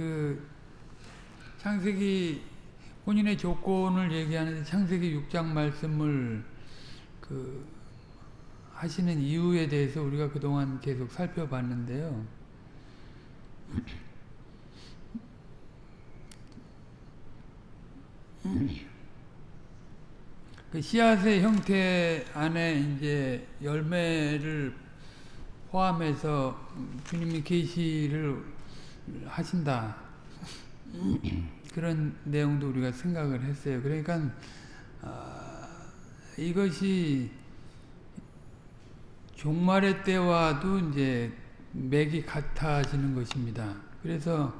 그 창세기 혼인의 조건을 얘기하는데 창세기 6장 말씀을 그 하시는 이유에 대해서 우리가 그동안 계속 살펴봤는데요. 그 씨앗의 형태 안에 이제 열매를 포함해서 주님이 계시를 하신다. 그런 내용도 우리가 생각을 했어요. 그러니까 아, 이것이 종말의 때와도 이제 맥이 같아지는 것입니다. 그래서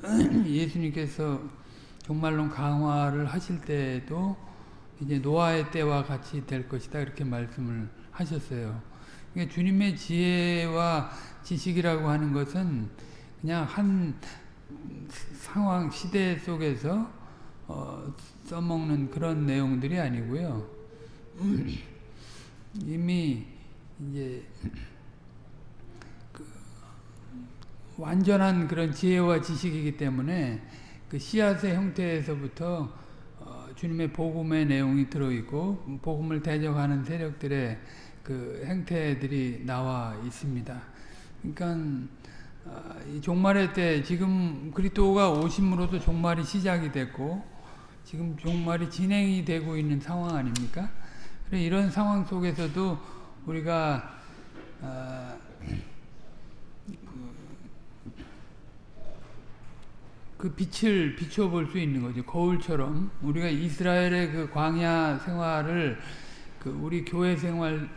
예수님께서 종말론 강화를 하실 때도 이제 노아의 때와 같이 될 것이다 이렇게 말씀을 하셨어요. 그러니까 주님의 지혜와 지식이라고 하는 것은 그냥 한 상황 시대 속에서 어, 써먹는 그런 내용들이 아니고요. 이미 이제 그 완전한 그런 지혜와 지식이기 때문에 그 씨앗의 형태에서부터 어, 주님의 복음의 내용이 들어있고 복음을 대적하는 세력들의 그 행태들이 나와 있습니다. 그러니까 종말의 때 지금 그리스도가 오심으로도 종말이 시작이 됐고 지금 종말이 진행이 되고 있는 상황 아닙니까? 이런 상황 속에서도 우리가 어, 그 빛을 비춰볼 수 있는 거죠. 거울처럼 우리가 이스라엘의 그 광야 생활을 그 우리 교회 생활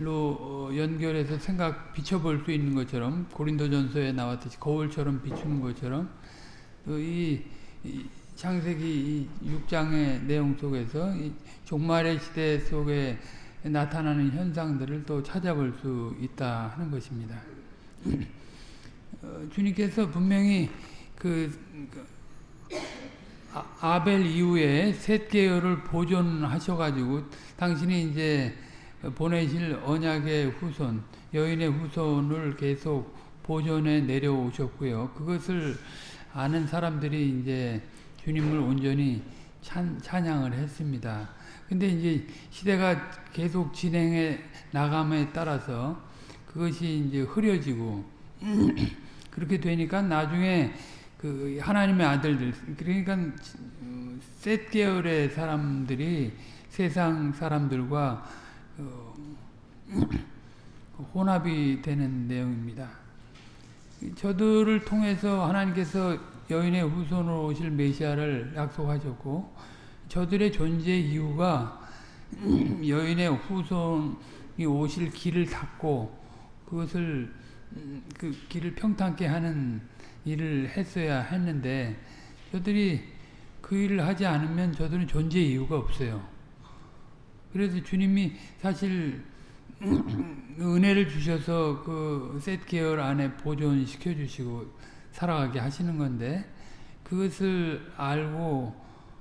로 어, 연결해서 생각 비춰볼 수 있는 것처럼 고린도전서에 나왔듯이 거울처럼 비추는 것처럼 이, 이 창세기 6장의 내용 속에서 종말의 시대 속에 나타나는 현상들을 또 찾아볼 수 있다 하는 것입니다. 어, 주님께서 분명히 그, 그 아, 벨 이후에 셋 계열을 보존하셔가지고 당신이 이제 보내실 언약의 후손, 여인의 후손을 계속 보존해 내려오셨고요. 그것을 아는 사람들이 이제 주님을 온전히 찬, 찬양을 했습니다. 근데 이제 시대가 계속 진행해 나감에 따라서 그것이 이제 흐려지고 그렇게 되니까 나중에 그 하나님의 아들들 그러니까 셋 계열의 사람들이 세상 사람들과 어, 혼합이 되는 내용입니다. 저들을 통해서 하나님께서 여인의 후손으로 오실 메시아를 약속하셨고 저들의 존재 이유가 여인의 후손이 오실 길을 닫고 그것을 그 길을 평탄케 하는 일을 했어야 했는데 저들이 그 일을 하지 않으면 저들은 존재 이유가 없어요. 그래서 주님이 사실 은혜를 주셔서 그 셋 계열 안에 보존시켜 주시고 살아가게 하시는 건데 그것을 알고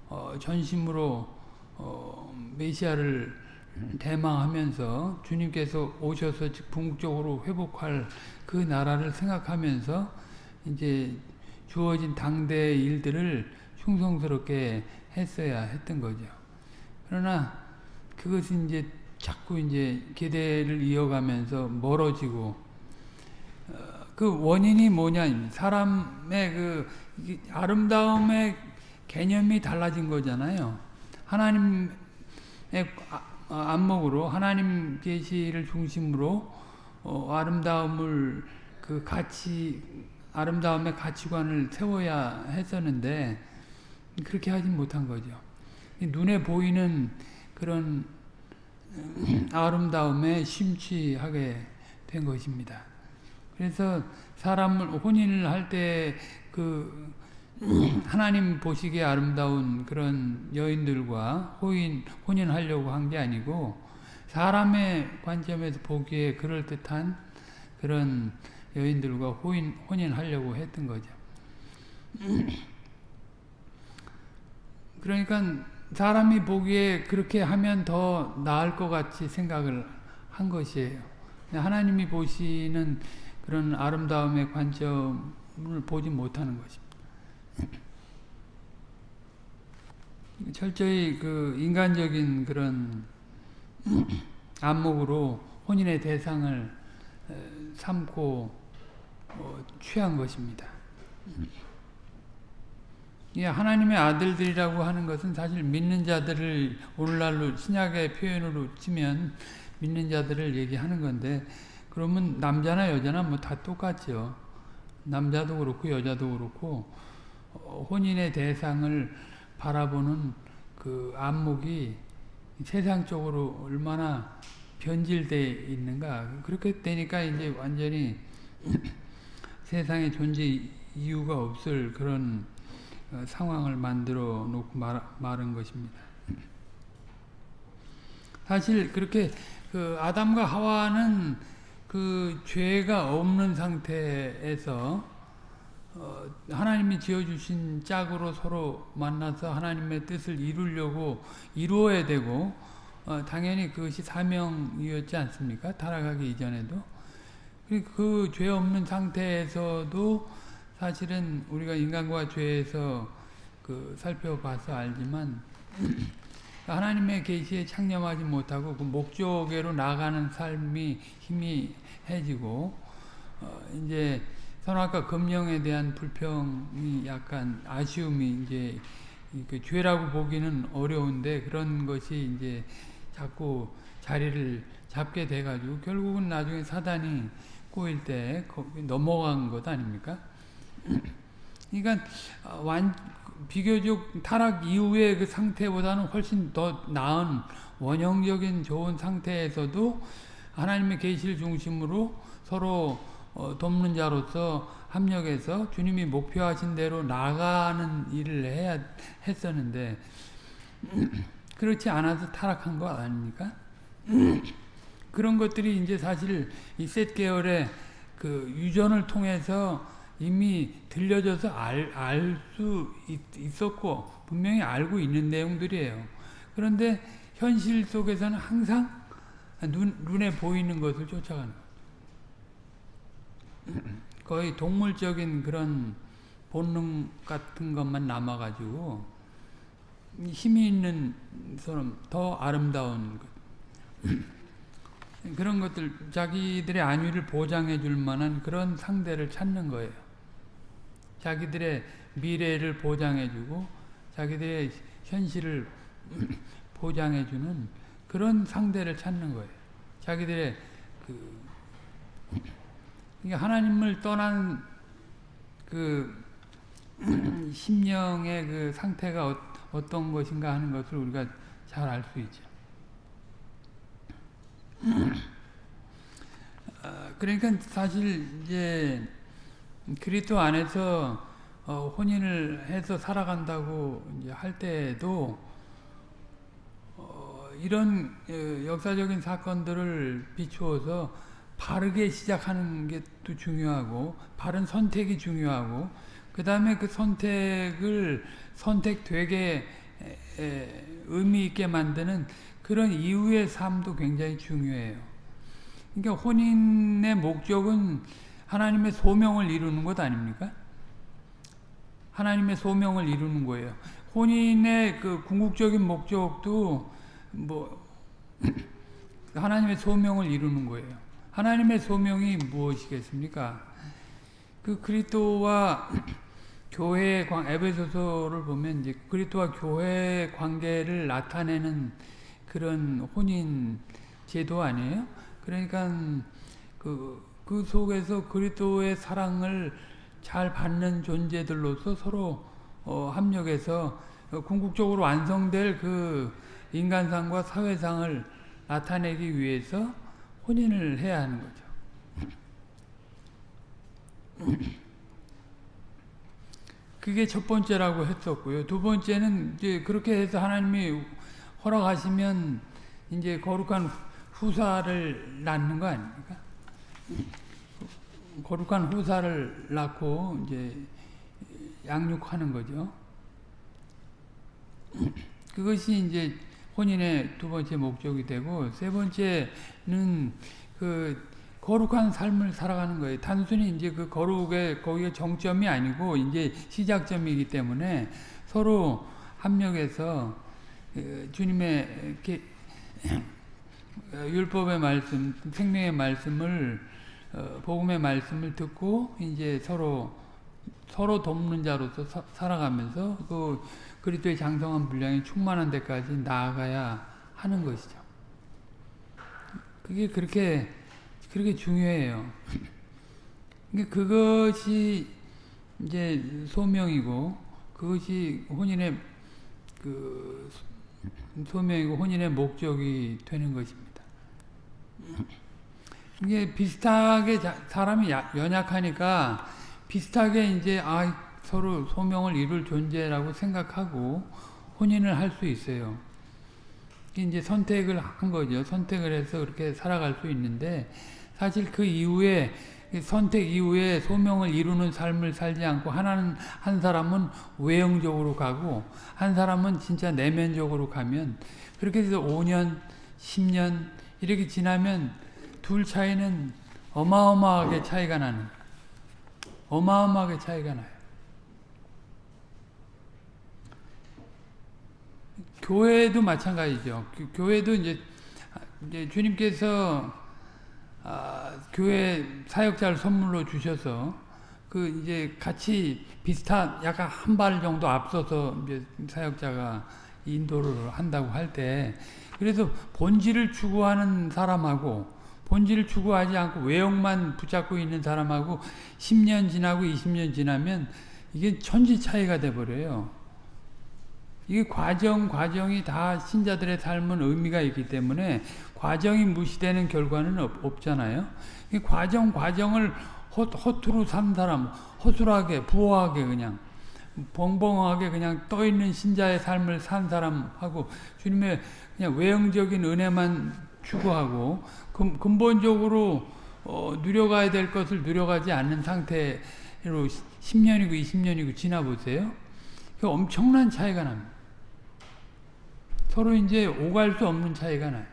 어, 전심으로 어, 메시아를 대망하면서 주님께서 오셔서 궁극적으로 회복할 그 나라를 생각하면서 이제 주어진 당대의 일들을 충성스럽게 했어야 했던 거죠. 그러나 그것이 이제 자꾸 이제 계대를 이어가면서 멀어지고 어, 그 원인이 뭐냐 사람의 그 아름다움의 개념이 달라진 거잖아요. 하나님의 안목으로 하나님 계시를 중심으로 어, 아름다움을 그 가치 아름다움의 가치관을 세워야 했었는데 그렇게 하지 못한 거죠. 눈에 보이는 그런 아름다움에 심취하게 된 것입니다. 그래서 사람을 혼인을 할 때 그 하나님 보시기에 아름다운 그런 여인들과 혼인 혼인하려고 한 게 아니고 사람의 관점에서 보기에 그럴 듯한 그런 여인들과 혼인, 혼인하려고 했던 거죠. 그러니까 사람이 보기에 그렇게 하면 더 나을 것 같이 생각을 한 것이에요. 하나님이 보시는 그런 아름다움의 관점을 보지 못하는 것입니다. 철저히 그 인간적인 그런 안목으로 혼인의 대상을 삼고 어, 취한 것입니다. 음. 이 하나님의 아들들이라고 하는 것은 사실 믿는 자들을 오늘날로 신약의 표현으로 치면 믿는 자들을 얘기하는 건데 그러면 남자나 여자나 뭐 다 똑같죠. 남자도 그렇고 여자도 그렇고 어, 혼인의 대상을 바라보는 그 안목이 세상적으로 얼마나 변질되어 있는가 그렇게 되니까 이제 완전히 세상에 존재 이유가 없을 그런 어, 상황을 만들어 놓고 말, 말한 것입니다. 사실 그렇게 그 아담과 하와는 그 죄가 없는 상태에서 어 하나님이 지어주신 짝으로 서로 만나서 하나님의 뜻을 이루려고 이루어야 되고 어 당연히 그것이 사명이었지 않습니까? 타락하기 이전에도 그 죄 없는 상태에서도 사실은 우리가 인간과 죄에서 그 살펴봐서 알지만 하나님의 계시에 창념하지 못하고 그 목적으로 나가는 삶이 희미해지고 어 이제 선악과 금령에 대한 불평이 약간 아쉬움이 이제 그 죄라고 보기는 어려운데 그런 것이 이제 자꾸 자리를 잡게 돼가지고 결국은 나중에 사단이 꼬일 때 넘어간 것 아닙니까? 그러니까 완 비교적 타락 이후의 그 상태보다는 훨씬 더 나은 원형적인 좋은 상태에서도 하나님의 계시를 중심으로 서로 어, 돕는 자로서 합력해서 주님이 목표하신 대로 나가는 일을 해야 했었는데 그렇지 않아서 타락한 거 아닙니까? 그런 것들이 이제 사실 이셋 계열의 그 유전을 통해서 이미 들려져서 알, 알수 있었고 분명히 알고 있는 내용들이에요. 그런데 현실 속에서는 항상 눈, 눈에 보이는 것을 쫓아가는 거의 동물적인 그런 본능 같은 것만 남아가지고 힘이 있는 사람 더 아름다운 것 그런 것들 자기들의 안위를 보장해 줄 만한 그런 상대를 찾는 거예요. 자기들의 미래를 보장해주고 자기들의 현실을 보장해주는 그런 상대를 찾는 거예요. 자기들의 그 하나님을 떠난 그 심령의 그 상태가 어, 떤 것인가 하는 것을 우리가 잘 알 수 있죠. 아, 그러니까 사실 이제 그리스도 안에서 어, 혼인을 해서 살아간다고 할 때에도 어, 이런 어, 역사적인 사건들을 비추어서 바르게 시작하는 게 또 중요하고 바른 선택이 중요하고 그 다음에 그 선택을 선택되게 의미 있게 만드는 그런 이후의 삶도 굉장히 중요해요. 그러니까 혼인의 목적은 하나님의 소명을 이루는 것 아닙니까? 하나님의 소명을 이루는 거예요. 혼인의 그 궁극적인 목적도 뭐 하나님의 소명을 이루는 거예요. 하나님의 소명이 무엇이겠습니까? 그 그리스도와 교회의 관 에베소서를 보면 이제 그리스도와 교회의 관계를 나타내는 그런 혼인 제도 아니에요? 그러니까 그 그 속에서 그리스도의 사랑을 잘 받는 존재들로서 서로 어, 합력해서 궁극적으로 완성될 그 인간상과 사회상을 나타내기 위해서 혼인을 해야 하는 거죠. 그게 첫 번째라고 했었고요. 두 번째는 이제 그렇게 해서 하나님이 허락하시면 이제 거룩한 후사를 낳는 거 아닙니까? 거룩한 후사를 낳고 이제 양육하는 거죠. 그것이 이제 혼인의 두 번째 목적이 되고 세 번째는 그 거룩한 삶을 살아가는 거예요. 단순히 이제 그 거룩의 거기에 정점이 아니고 이제 시작점이기 때문에 서로 합력해서 그 주님의 이렇게 율법의 말씀, 생명의 말씀을 어, 복음의 말씀을 듣고 이제 서로 서로 돕는 자로서 사, 살아가면서 그 그리스도의 장성한 분량이 충만한 데까지 나아가야 하는 것이죠. 그게 그렇게 그렇게 중요해요. 그러니까 그것이 이제 소명이고 그것이 혼인의 그 소명이고 혼인의 목적이 되는 것입니다. 이게 비슷하게 사람이 연약하니까 비슷하게 이제 아 서로 소명을 이룰 존재라고 생각하고 혼인을 할 수 있어요. 이제 선택을 한 거죠. 선택을 해서 그렇게 살아갈 수 있는데 사실 그 이후에 선택 이후에 소명을 이루는 삶을 살지 않고 하나는 한 사람은 외형적으로 가고 한 사람은 진짜 내면적으로 가면 그렇게 해서 5년, 10년 이렇게 지나면 둘 차이는 어마어마하게 차이가 나는 어마어마하게 차이가 나요. 교회도 마찬가지죠. 교회도 이제, 주님께서 아, 교회 사역자를 선물로 주셔서 그 이제 같이 비슷한 약간 한 발 정도 앞서서 이제 사역자가 인도를 한다고 할 때 그래서 본질을 추구하는 사람하고 본질을 추구하지 않고 외형만 붙잡고 있는 사람하고 10년 지나고 20년 지나면 이게 천지 차이가 돼 버려요. 이게 과정 과정이 다 신자들의 삶은 의미가 있기 때문에 과정이 무시되는 결과는 없, 없잖아요. 이 과정 과정을 허, 허투루 산 사람, 허술하게 부호하게 그냥 벙벙하게 그냥 떠 있는 신자의 삶을 산 사람하고 주님의 그냥 외형적인 은혜만 추구하고 근, 근본적으로 어, 누려가야 될 것을 누려가지 않는 상태로 10년이고 20년이고 지나보세요. 엄청난 차이가 납니다. 서로 이제 오갈 수 없는 차이가 나요.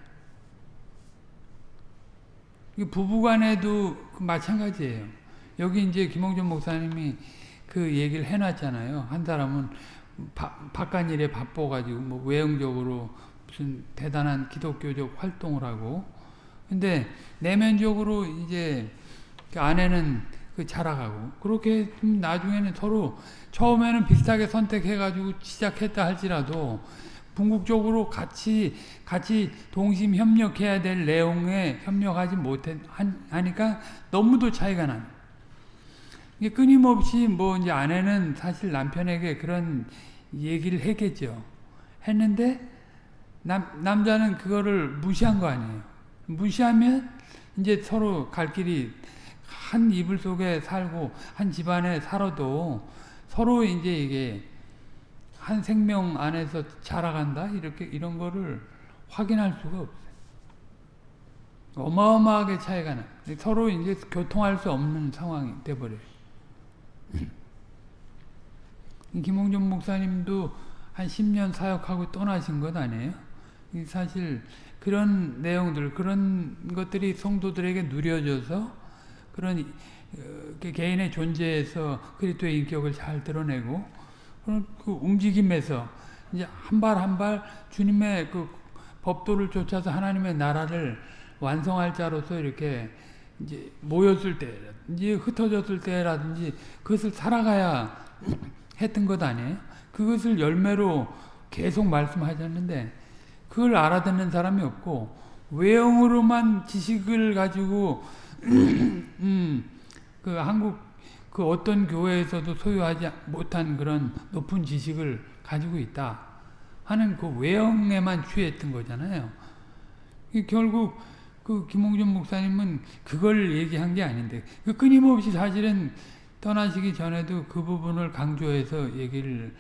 부부간에도 마찬가지예요. 여기 이제 김홍준 목사님이 그 얘기를 해놨잖아요. 한 사람은 바, 바깥 일에 바빠가지고 뭐 외형적으로 무슨 대단한 기독교적 활동을 하고 근데 내면적으로 이제 그 아내는 그 자라가고 그렇게 나중에는 서로 처음에는 비슷하게 선택해가지고 시작했다 할지라도 궁극적으로 같이 같이 동심 협력해야 될 내용에 협력하지 못해 하니까 너무도 차이가 나. 이게 끊임없이 뭐 이제 아내는 사실 남편에게 그런 얘기를 했겠죠. 했는데 남 남자는 그거를 무시한 거 아니에요. 무시하면 이제 서로 갈 길이 한 이불 속에 살고 한 집안에 살아도 서로 이제 이게 한 생명 안에서 자라간다 이렇게 이런 거를 확인할 수가 없어요. 어마어마하게 차이가 나. 서로 이제 교통할 수 없는 상황이 돼버려요. 김홍준 목사님도 한 10년 사역하고 떠나신 것 아니에요? 사실 그런 내용들, 그런 것들이 성도들에게 누려져서 그런 어, 개인의 존재에서 그리스도의 인격을 잘 드러내고 그 움직임에서 이제 한 발 한 발 주님의 그 법도를 쫓아서 하나님의 나라를 완성할 자로서 이렇게 이제 모였을 때, 이제 흩어졌을 때라든지 그것을 살아가야 했던 것 아니에요? 그것을 열매로 계속 말씀하셨는데 그걸 알아듣는 사람이 없고 외형으로만 지식을 가지고 음, 그 한국 그 어떤 교회에서도 소유하지 못한 그런 높은 지식을 가지고 있다 하는 그 외형에만 취했던 거잖아요. 결국 그 김홍준 목사님은 그걸 얘기한 게 아닌데 그 끊임없이 사실은 떠나시기 전에도 그 부분을 강조해서 얘기를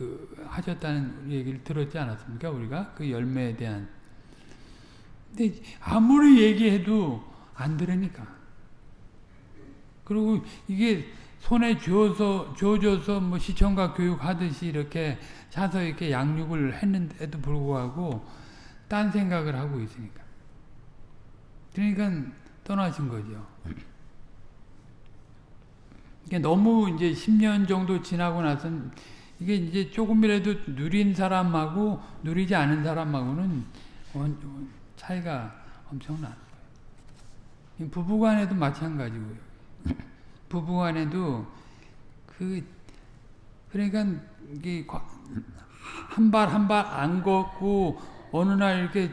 그 하셨다는 얘기를 들었지 않았습니까? 우리가 그 열매에 대한. 근데 아무리 얘기해도 안 들으니까. 그리고 이게 손에 쥐어서, 쥐어줘서 뭐 시청각 교육 하듯이 이렇게 사서 이렇게 양육을 했는데도 불구하고 딴 생각을 하고 있으니까. 그러니까 떠나신 거죠. 너무 이제 10년 정도 지나고 나선 이게 이제 조금이라도 누린 사람하고 누리지 않은 사람하고는 원- 차이가 엄청나는 거예요. 부부간에도 마찬가지고요. 부부간에도 그 그러니까 이게 한 발 한 발 안 걷고 어느 날 이렇게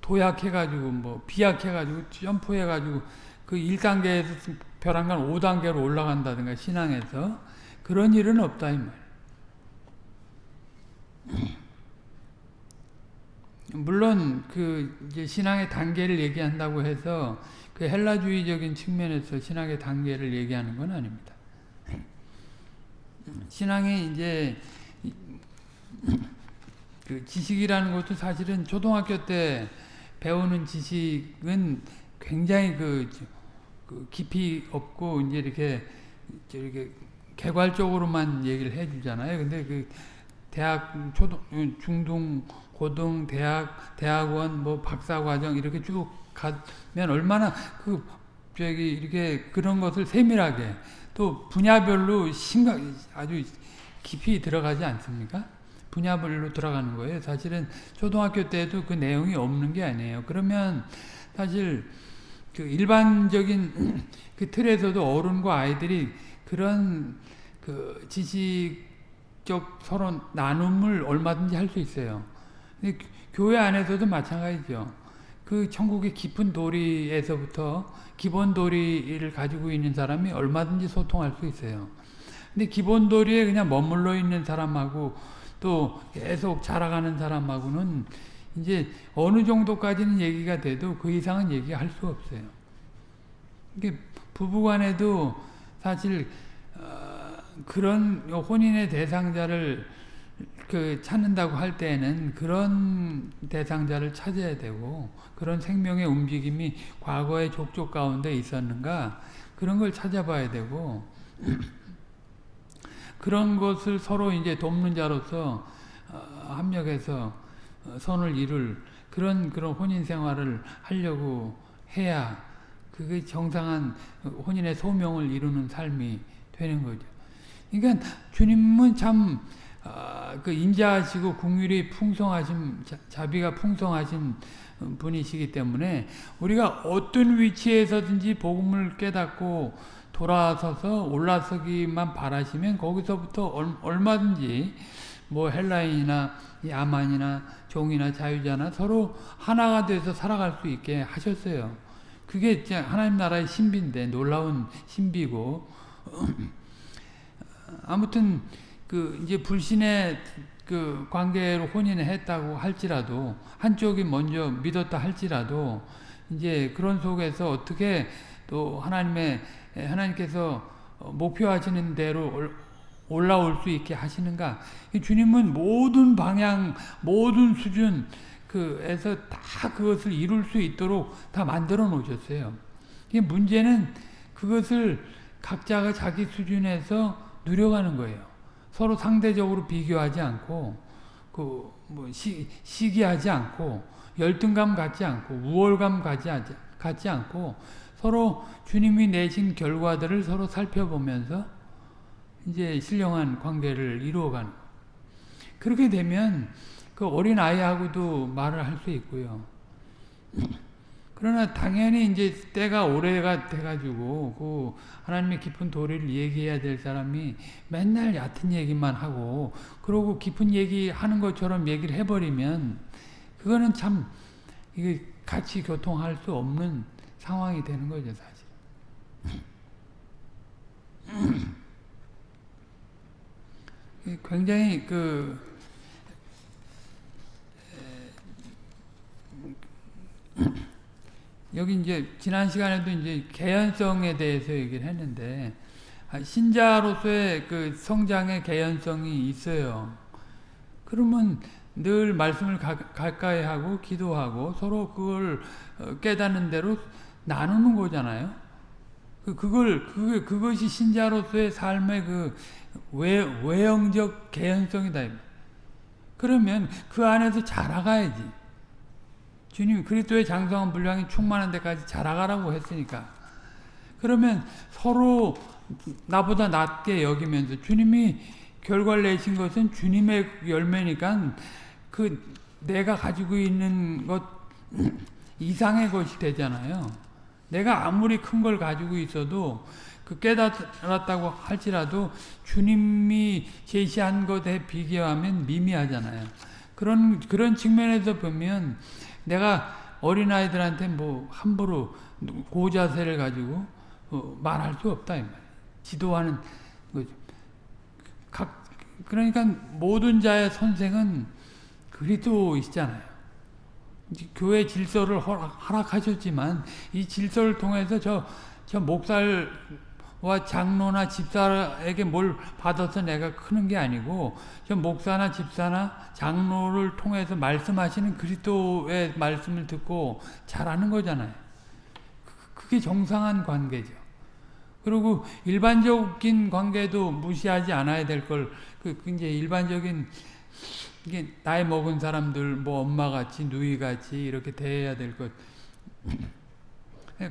도약해가지고 뭐 비약해가지고 점프해가지고 그 1단계에서 벼랑간 5단계로 올라간다든가 신앙에서 그런 일은 없다 이 말이에요. 물론 그 신앙의 단계를 얘기한다고 해서 그 헬라주의적인 측면에서 신앙의 단계를 얘기하는 건 아닙니다. 신앙이 이제 그 지식이라는 것도 사실은 초등학교 때 배우는 지식은 굉장히 그, 그 깊이 없고 이제 이렇게 이렇게 개괄적으로만 얘기를 해주잖아요. 근데 그 대학 초등 중등 고등 대학 대학원 뭐 박사 과정 이렇게 쭉 가면 얼마나 그 저기 이렇게 그런 것을 세밀하게 또 분야별로 심각 아주 깊이 들어가지 않습니까? 분야별로 들어가는 거예요. 사실은 초등학교 때도 그 내용이 없는 게 아니에요. 그러면 사실 그 일반적인 그 틀에서도 어른과 아이들이 그런 그 지식 적 서로 나눔을 얼마든지 할 수 있어요. 근데 교회 안에서도 마찬가지죠. 그 천국의 깊은 도리에서부터 기본 도리를 가지고 있는 사람이 얼마든지 소통할 수 있어요. 근데 기본 도리에 그냥 머물러 있는 사람하고 또 계속 자라가는 사람하고는 이제 어느 정도까지는 얘기가 돼도 그 이상은 얘기할 수 없어요. 이게 부부간에도 사실 어, 그런 혼인의 대상자를 그 찾는다고 할 때에는 그런 대상자를 찾아야 되고 그런 생명의 움직임이 과거의 족족 가운데 있었는가 그런 걸 찾아봐야 되고 그런 것을 서로 이제 돕는 자로서 어, 합력해서 어, 선을 이룰 그런 그런 혼인 생활을 하려고 해야 그게 정상한 혼인의 소명을 이루는 삶이 되는 거죠. 그러니까 주님은 참 아, 그 인자하시고 궁율이 풍성하신 자비가 풍성하신 분이시기 때문에 우리가 어떤 위치에서든지 복음을 깨닫고 돌아서서 올라서기만 바라시면 거기서부터 얼마든지 뭐 헬라인이나 야만이나 종이나 자유자나 서로 하나가 돼서 살아갈 수 있게 하셨어요. 그게 하나님 나라의 신비인데 놀라운 신비고 아무튼 그 이제 불신의 그 관계로 혼인을 했다고 할지라도 한쪽이 먼저 믿었다 할지라도 이제 그런 속에서 어떻게 또 하나님의 하나님께서 목표하시는 대로 올라올 수 있게 하시는가? 주님은 모든 방향, 모든 수준 그에서 다 그것을 이룰 수 있도록 다 만들어 놓으셨어요. 문제는 그것을 각자가 자기 수준에서 누려가는 거예요. 서로 상대적으로 비교하지 않고 그뭐 시기하지 않고 열등감 갖지 않고 우월감 갖지, 갖지 않고 서로 주님이 내신 결과들을 서로 살펴보면서 이제 신령한 관계를 이루어가는 그렇게 되면 그 어린 아이하고도 말을 할 수 있고요. 그러나 당연히 이제 때가 오래가 돼가지고 그 하나님의 깊은 도리를 얘기해야 될 사람이 맨날 얕은 얘기만 하고 그러고 깊은 얘기 하는 것처럼 얘기를 해버리면 그거는 참 이게 같이 교통할 수 없는 상황이 되는 거죠 사실. 굉장히 그 여기 이제 지난 시간에도 이제 개연성에 대해서 얘기를 했는데 아, 신자로서의 그 성장의 개연성이 있어요. 그러면 늘 말씀을 가, 가까이 하고 기도하고 서로 그걸 어, 깨닫는 대로 나누는 거잖아요. 그 그걸 그 그것이 신자로서의 삶의 그 외, 외형적 개연성이다. 그러면 그 안에서 자라가야지. 주님 그리스도의 장성한 분량이 충만한 데까지 자라가라고 했으니까 그러면 서로 나보다 낮게 여기면서 주님이 결과를 내신 것은 주님의 열매니까 그 내가 가지고 있는 것 이상의 것이 되잖아요. 내가 아무리 큰 걸 가지고 있어도 그 깨달았다고 할지라도 주님이 제시한 것에 비교하면 미미하잖아요. 그런 그런 측면에서 보면 내가 어린아이들한테 뭐 함부로 고자세를 가지고 어, 말할 수 없다 이 말이에요. 지도하는 거죠. 각 그러니까 모든 자의 선생은 그리스도이시잖아요. 교회 질서를 허락, 하셨지만 이 질서를 통해서 저, 저 목살 과 장로나 집사에게 뭘 받아서 내가 크는 게 아니고 저 목사나 집사나 장로를 통해서 말씀하시는 그리스도의 말씀을 듣고 잘하는 거잖아요. 그게 정상한 관계죠. 그리고 일반적인 관계도 무시하지 않아야 될 걸, 그, 이제 일반적인 이게 나이 먹은 사람들 뭐 엄마 같이 누이 같이 이렇게 대해야 될 것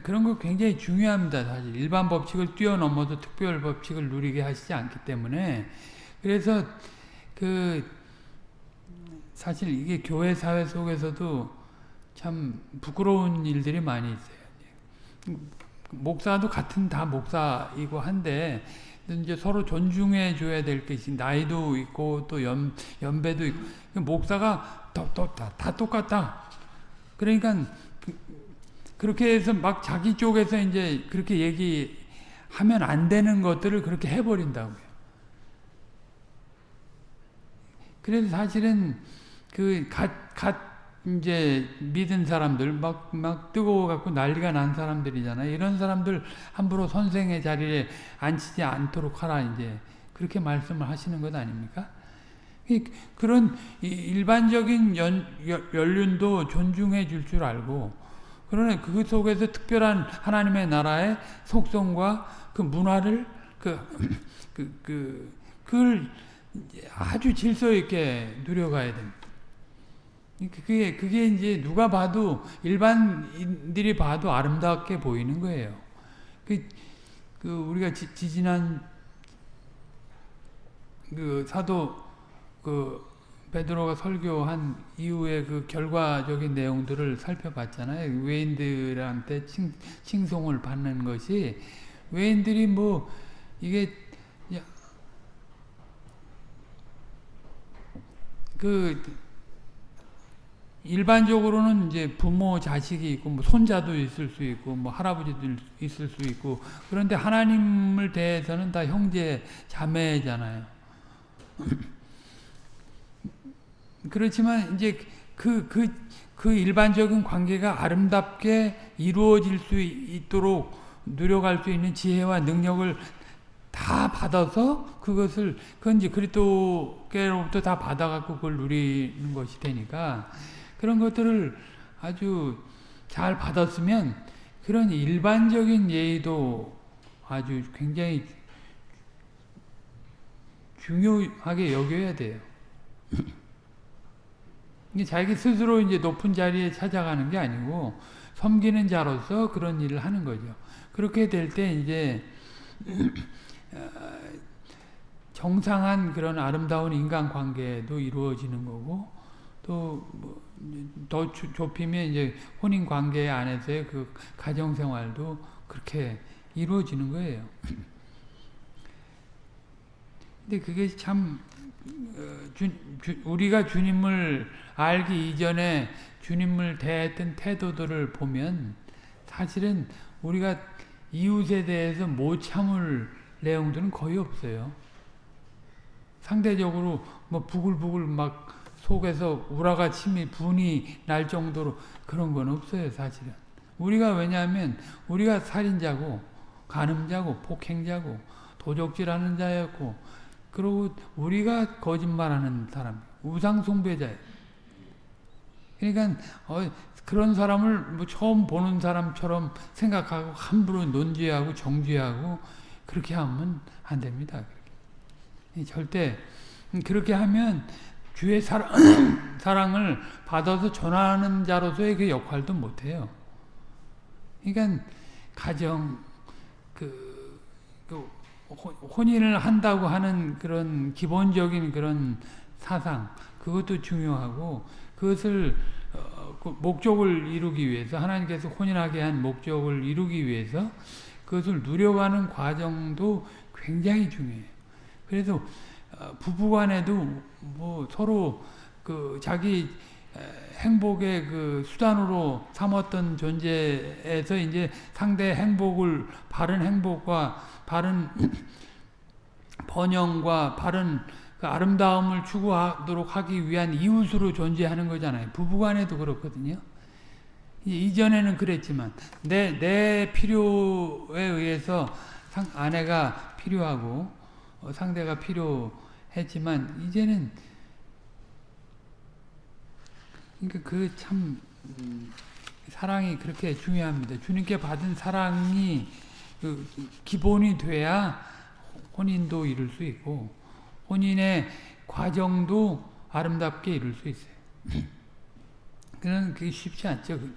그런 거 굉장히 중요합니다. 사실 일반 법칙을 뛰어넘어도 특별 법칙을 누리게 하시지 않기 때문에 그래서 그 사실 이게 교회 사회 속에서도 참 부끄러운 일들이 많이 있어요. 목사도 같은 다 목사이고 한데 이제 서로 존중해 줘야 될 것이 나이도 있고 또 연, 연배도 있고 목사가 또, 또, 다, 다 똑같다. 그러니까 그, 렇게 해서 막 자기 쪽에서 이제 그렇게 얘기하면 안 되는 것들을 그렇게 해버린다고요. 그래서 사실은 그 갓, 갓 이제 믿은 사람들 막, 막 뜨거워 갖고 난리가 난 사람들이잖아요. 이런 사람들 함부로 선생의 자리에 앉히지 않도록 하라 이제 그렇게 말씀을 하시는 것 아닙니까? 그런 일반적인 연, 연륜도 존중해 줄 줄 알고 그러나 그 속에서 특별한 하나님의 나라의 속성과 그 문화를 그, 그, 그, 그걸 아주 질서 있게 누려가야 됩니다. 그게, 그게 이제 누가 봐도, 일반인들이 봐도 아름답게 보이는 거예요. 그, 그, 우리가 지, 지난, 그, 사도, 그, 베드로가 설교한 이후에 그 결과적인 내용들을 살펴봤잖아요. 외인들한테 칭, 칭송을 받는 것이, 외인들이 뭐, 이게, 그, 일반적으로는 이제 부모 자식이 있고 뭐 손자도 있을 수 있고 뭐 할아버지도 있을 수 있고 그런데 하나님을 대해서는 다 형제 자매잖아요. 그렇지만 이제 그, 그, 그 일반적인 관계가 아름답게 이루어질 수 있도록 누려갈 수 있는 지혜와 능력을 다 받아서 그것을 그건 이제 그리스도께로부터 다 받아갖고 그걸 누리는 것이 되니까 그런 것들을 아주 잘 받았으면 그런 일반적인 예의도 아주 굉장히 중요하게 여겨야 돼요. 자기 스스로 이제 높은 자리에 찾아가는 게 아니고 섬기는 자로서 그런 일을 하는 거죠. 그렇게 될 때 이제 어, 정상한 그런 아름다운 인간관계도 이루어지는 거고 또뭐 더 좁히면 이제 혼인 관계 안에서의 그 가정 생활도 그렇게 이루어지는 거예요. 근데 그게 참 어, 우리가 주님을 알기 이전에 주님을 대했던 태도들을 보면 사실은 우리가 이웃에 대해서 못 참을 내용들은 거의 없어요. 상대적으로 뭐 부글부글 막 속에서 우라가 침이 분이 날 정도로 그런 건 없어요 사실은. 우리가 왜냐하면 우리가 살인자고 간음자고 폭행자고 도적질하는 자였고 그리고 우리가 거짓말하는 사람 우상숭배자예요 그러니까 어, 그런 사람을 뭐 처음 보는 사람처럼 생각하고 함부로 논지하고 정죄하고 그렇게 하면 안 됩니다. 절대 그렇게 하면 주의 사랑, 사랑을 받아서 전하는 자로서의 그 역할도 못해요. 그러니까 가정 그, 그 혼- 혼인을 한다고 하는 그런 기본적인 그런 사상 그것도 중요하고 그것을 어, 그 목적을 이루기 위해서 하나님께서 혼인하게 한 목적을 이루기 위해서 그것을 누려가는 과정도 굉장히 중요해요. 그래서 어, 부부간에도 뭐 서로 그 자기 에, 행복의 그 수단으로 삼았던 존재에서 이제 상대 행복을 바른 행복과 바른 번영과 바른 그 아름다움을 추구하도록 하기 위한 이웃으로 존재하는 거잖아요. 부부간에도 그렇거든요. 이- 이전에는 그랬지만 내, 내 필요에 의해서 상, 아내가 필요하고 어, 상대가 필요했지만 이제는 그러니까 그참 음, 사랑이 그렇게 중요합니다. 주님께 받은 사랑이 그 기본이 돼야 혼인도 이룰 수 있고 혼인의 과정도 아름답게 이룰 수 있어요. 그는 그게 쉽지 않죠. 그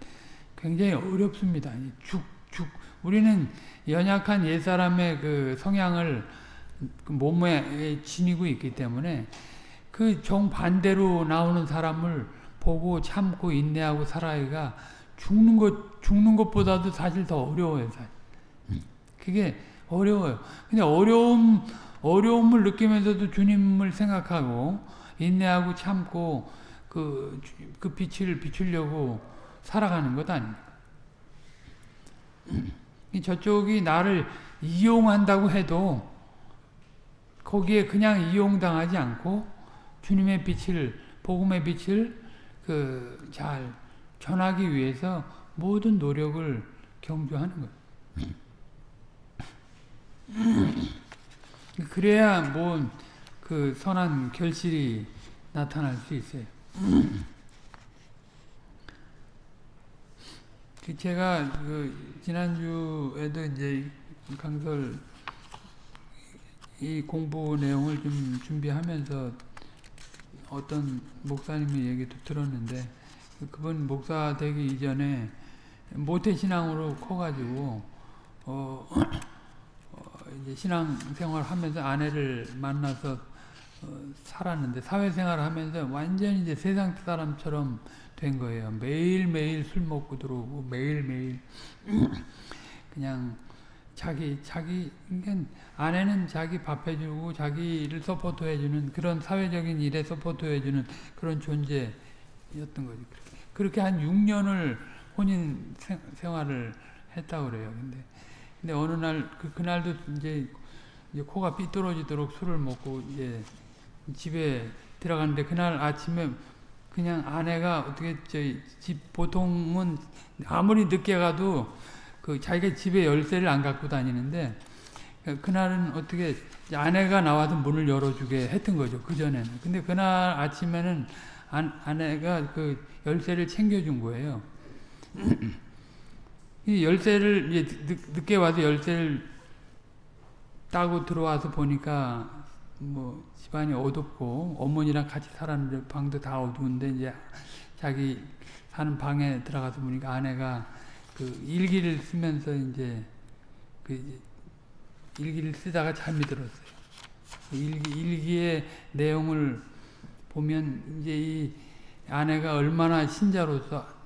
굉장히 어렵습니다. 이 죽, 죽. 우리는 연약한 옛사람의 그 성향을 그 몸에 지니고 있기 때문에 그 정반대로 나오는 사람을 보고 참고 인내하고 살아야가 죽는 것, 죽는 것보다도 사실 더 어려워요, 사실. 그게 어려워요. 근데 어려움, 어려움을 느끼면서도 주님을 생각하고, 인내하고 참고, 그, 주- 그 빛을 비추려고 살아가는 것 아닙니까? 이 저쪽이 나를 이용한다고 해도, 거기에 그냥 이용당하지 않고, 주님의 빛을, 복음의 빛을 그 잘 전하기 위해서 모든 노력을 경주하는 거예요. 그래야 뭐그 선한 결실이 나타날 수 있어요. 그 제가 그 지난주에도 이제 강설 이 공부 내용을 좀 준비하면서 어떤 목사님의 얘기도 들었는데 그분 목사 되기 이전에 모태 신앙으로 커가지고 어, 어, 이제 신앙 생활 하면서 아내를 만나서 어, 살았는데 사회생활을 하면서 완전히 이제 세상 사람처럼 된 거예요. 매일 매일 술 먹고 들어오고 매일 매일 그냥 자기 자기 그러니까 아내는 자기 밥 해주고 자기를 support 해주는 그런 사회적인 일에 support 해주는 그런 존재였던 거지. 그렇게 한 6년을 혼인 생, 생활을 했다고 그래요. 근데 근데 어느 날 그 그날도 이제, 이제 코가 삐뚤어지도록 술을 먹고 이제 집에 들어갔는데 그날 아침에 그냥 아내가 어떻게 저희 집 보통은 아무리 늦게 가도 그 자기가 집에 열쇠를 안 갖고 다니는데 그날은 어떻게 아내가 나와서 문을 열어주게 했던 거죠 그 전에는. 근데 그날 아침에는 아, 아내가 그 열쇠를 챙겨준 거예요. 이 열쇠를 이제 늦, 늦게 와서 열쇠를 따고 들어와서 보니까 뭐 집안이 어둡고 어머니랑 같이 살았는데 방도 다 어두운데 이제 자기 사는 방에 들어가서 보니까 아내가 그 일기를 쓰면서 이제 그 일기를 쓰다가 잠이 들었어요. 그 일기 일기의 내용을 보면 이제 이 아내가 얼마나 신자로서 나,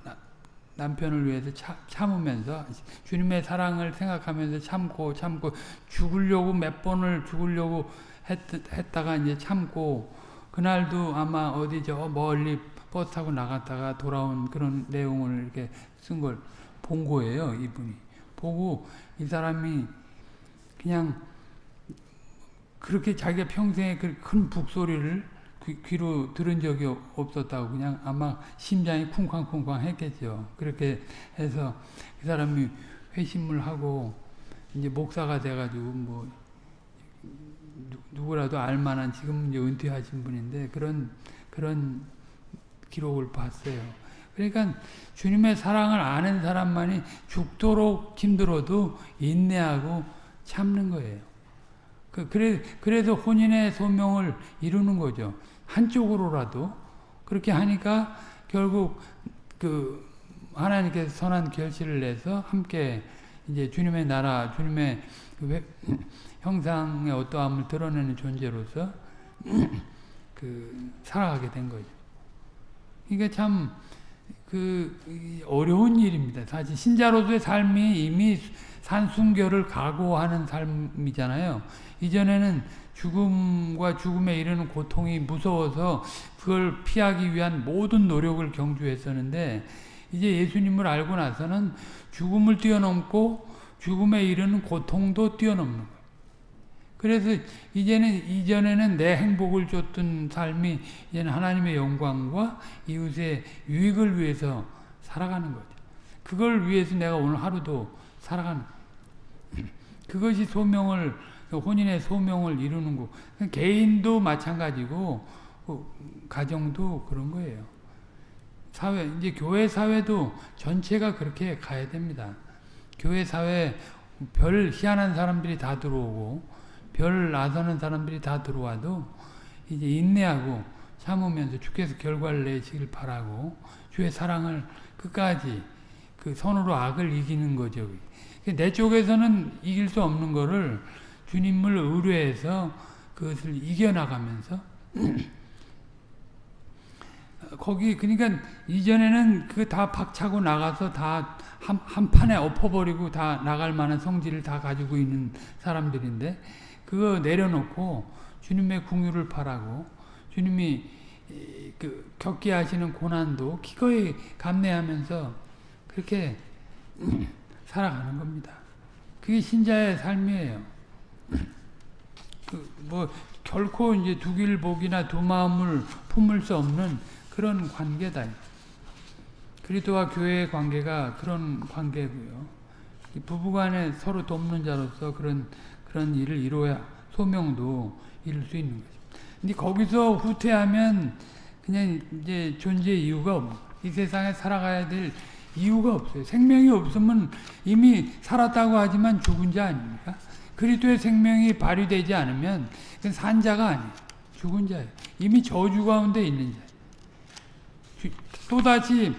남편을 위해서 차, 참으면서 주님의 사랑을 생각하면서 참고 참고 죽으려고 몇 번을 죽으려고 했, 했다가 이제 참고 그날도 아마 어디 저 멀리 버스 타고 나갔다가 돌아온 그런 내용을 이렇게 쓴 걸 본 거예요, 이분이. 보고 이 사람이 그냥 그렇게 자기가 평생에 그큰 북소리를 귀, 귀로 들은 적이 없었다고 그냥 아마 심장이 쿵쾅쿵쾅 했겠죠. 그렇게 해서 그 사람이 회심을 하고 이제 목사가 돼가지고 뭐 누구라도 알만한 지금 이제 은퇴하신 분인데 그런 그런 기록을 봤어요. 그러니까 주님의 사랑을 아는 사람만이 죽도록 힘들어도 인내하고 참는 거예요. 그 그래 그래서 혼인의 소명을 이루는 거죠. 한쪽으로라도 그렇게 하니까 결국 그 하나님께서 선한 결실을 내서 함께 이제 주님의 나라, 주님의 형상의 어떠함을 드러내는 존재로서 그 살아가게 된 거죠. 이게 참 그 어려운 일입니다. 사실 신자로서의 삶이 이미 산순결을 각오하는 삶이잖아요. 이전에는 죽음과 죽음에 이르는 고통이 무서워서 그걸 피하기 위한 모든 노력을 경주했었는데 이제 예수님을 알고 나서는 죽음을 뛰어넘고 죽음에 이르는 고통도 뛰어넘는. 그래서 이제는 이전에는 내 행복을 줬던 삶이 이제는 하나님의 영광과 이웃의 유익을 위해서 살아가는 거죠. 그걸 위해서 내가 오늘 하루도 살아가는 그것이 소명을 혼인의 소명을 이루는 거. 개인도 마찬가지고 그 가정도 그런 거예요. 사회 이제 교회 사회도 전체가 그렇게 가야 됩니다. 교회 사회 별 희한한 사람들이 다 들어오고 별 나서는 사람들이 다 들어와도 이제 인내하고 참으면서 주께서 결과를 내시길 바라고 주의 사랑을 끝까지 그 선으로 악을 이기는 거죠. 내 쪽에서는 이길 수 없는 거를 주님을 의뢰해서 그것을 이겨나가면서 거기 그러니까 이전에는 그 다 박차고 나가서 다 한 한 판에 엎어버리고 다 나갈 만한 성질을 다 가지고 있는 사람들인데 그거 내려놓고 주님의 궁유를 바라고 주님이 그 겪게 하시는 고난도 기꺼이 감내하면서 그렇게 살아가는 겁니다. 그게 신자의 삶이에요. 그뭐 결코 이제 두 길복이나 두 마음을 품을 수 없는 그런 관계다. 그리스도와 교회의 관계가 그런 관계고요. 부부간에 서로 돕는 자로서 그런 그런 일을 이루어야 소명도 이룰 수 있는 거죠. 근데 거기서 후퇴하면 그냥 이제 존재 이유가 없는 이 세상에 살아가야 될 이유가 없어요. 생명이 없으면 이미 살았다고 하지만 죽은 자 아닙니까? 그리스도의 생명이 발휘되지 않으면 산자가 아니에요. 죽은 자예요. 이미 저주 가운데 있는 자예요. 또다시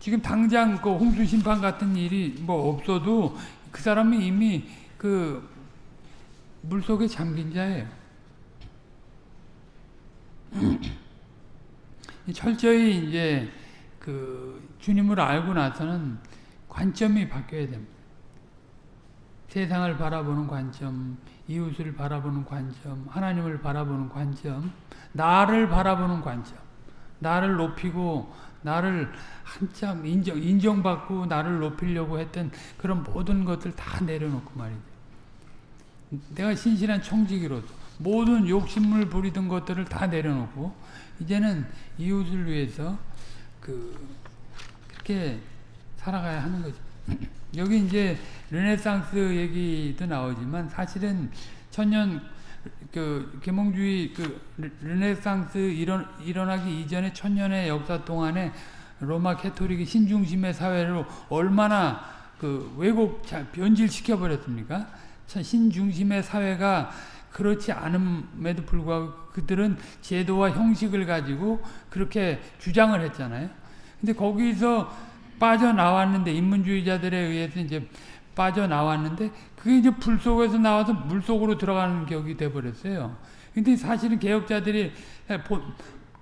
지금 당장 그 홍수 심판 같은 일이 뭐 없어도 그 사람이 이미 그 물속에 잠긴 자예요. 철저히 이제 그 주님을 알고 나서는 관점이 바뀌어야 됩니다. 세상을 바라보는 관점, 이웃을 바라보는 관점, 하나님을 바라보는 관점, 나를 바라보는 관점, 나를 높이고 나를 한참 인정, 인정받고 나를 높이려고 했던 그런 모든 것들 다 내려놓고 말이죠. 내가 신실한 청지기로서 모든 욕심을 부리던 것들을 다 내려놓고 이제는 이웃을 위해서 그 그렇게 살아가야 하는 거죠. 여기 이제 르네상스 얘기도 나오지만 사실은 천년 그 계몽주의 그 르네상스 일어, 일어나기 이전에 천년의 역사 동안에 로마 가톨릭이 신중심의 사회로 얼마나 그 왜곡 변질시켜 버렸습니까? 신중심의 사회가 그렇지 않음에도 불구하고 그들은 제도와 형식을 가지고 그렇게 주장을 했잖아요. 근데 거기서 빠져나왔는데 인문주의자들에 의해서 이제 빠져나왔는데 그게 이제 불 속에서 나와서 물 속으로 들어가는 격이 돼 버렸어요. 근데 사실은 개혁자들이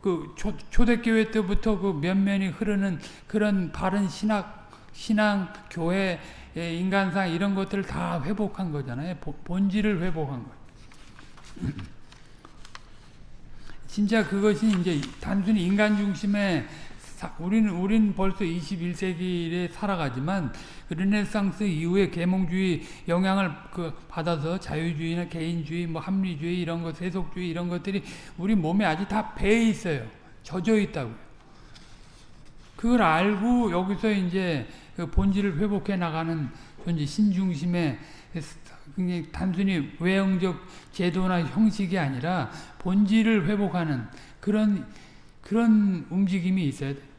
그 초, 초대교회 때부터 그 면면이 흐르는 그런 바른 신학 신앙 교회 예, 인간상 이런 것들을 다 회복한 거잖아요. 본질을 회복한 거예요. 진짜 그것이 이제 단순히 인간 중심의 우리는 우리는 벌써 21세기에 살아가지만 르네상스 이후에 계몽주의 영향을 그 받아서 자유주의나 개인주의, 뭐 합리주의 이런 것, 세속주의 이런 것들이 우리 몸에 아직 다 배에 있어요. 젖어 있다고요. 그걸 알고 여기서 이제 그 본질을 회복해 나가는 존재 신중심의 굉장히 단순히 외형적 제도나 형식이 아니라 본질을 회복하는 그런 그런 움직임이 있어야 돼.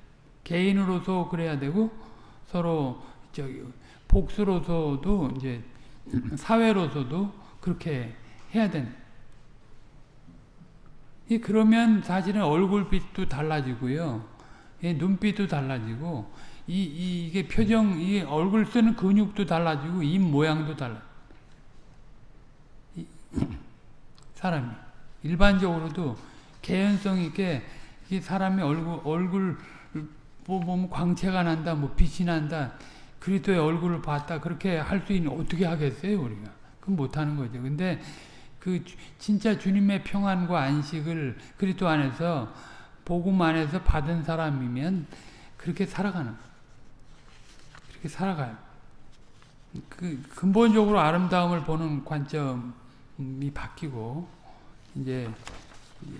개인으로서 그래야 되고 서로 저기 복수로서도 이제 사회로서도 그렇게 해야 되는. 그러면 사실은 얼굴빛도 달라지고요. 눈빛도 달라지고 이, 이게 표정, 이 얼굴 쓰는 근육도 달라지고 입 모양도 달라. 사람이 일반적으로도 개연성 있게 이 사람의 얼굴 얼굴 보면 광채가 난다, 뭐 빛이 난다, 그리스도의 얼굴을 봤다 그렇게 할 수 있는 어떻게 하겠어요 우리가? 그건 못하는 거죠. 근데 그 주- 진짜 주님의 평안과 안식을 그리스도 안에서 복음 안에서 받은 사람이면 그렇게 살아가는. 그렇게 살아가요. 그 근본적으로 아름다움을 보는 관점이 바뀌고 이제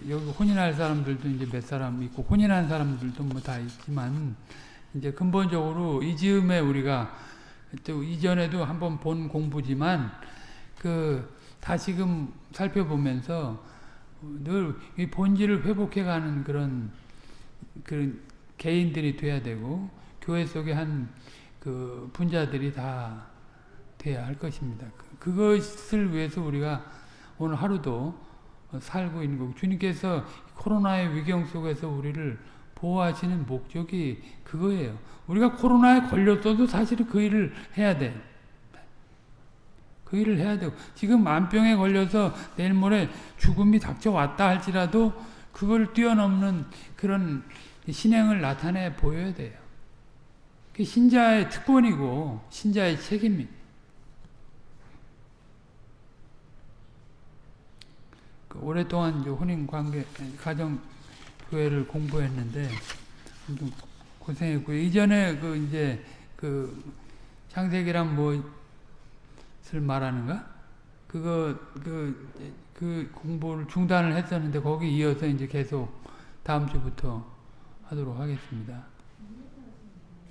여기 혼인할 사람들도 이제 몇 사람 있고 혼인한 사람들도 뭐 다 있지만 이제 근본적으로 이 즈음에 우리가 또 이전에도 한번 본 공부지만 그 다시금 살펴보면서 늘 이 본질을 회복해가는 그런 그런 개인들이 돼야 되고 교회 속에 한 그 분자들이 다 돼야 할 것입니다. 그- 그것을 위해서 우리가 오늘 하루도 살고 있는 거고 주님께서 코로나의 위경 속에서 우리를 보호하시는 목적이 그거예요. 우리가 코로나에 걸렸어도 사실은 그 일을 해야 돼. 그 일을 해야 되고 지금 만병에 걸려서 내일 모레 죽음이 닥쳐왔다 할지라도 그걸 뛰어넘는 그런 신행을 나타내 보여야 돼요. 신자의 특권이고 신자의 책임입니다. 오랫동안 이제 혼인 관계 가정 교회를 공부했는데 좀 고생했고요. 이전에 그 이제 그 창세기란 무엇을 말하는가? 그거 그, 그 공부를 중단을 했었는데 거기 이어서 이제 계속 다음 주부터 하도록 하겠습니다.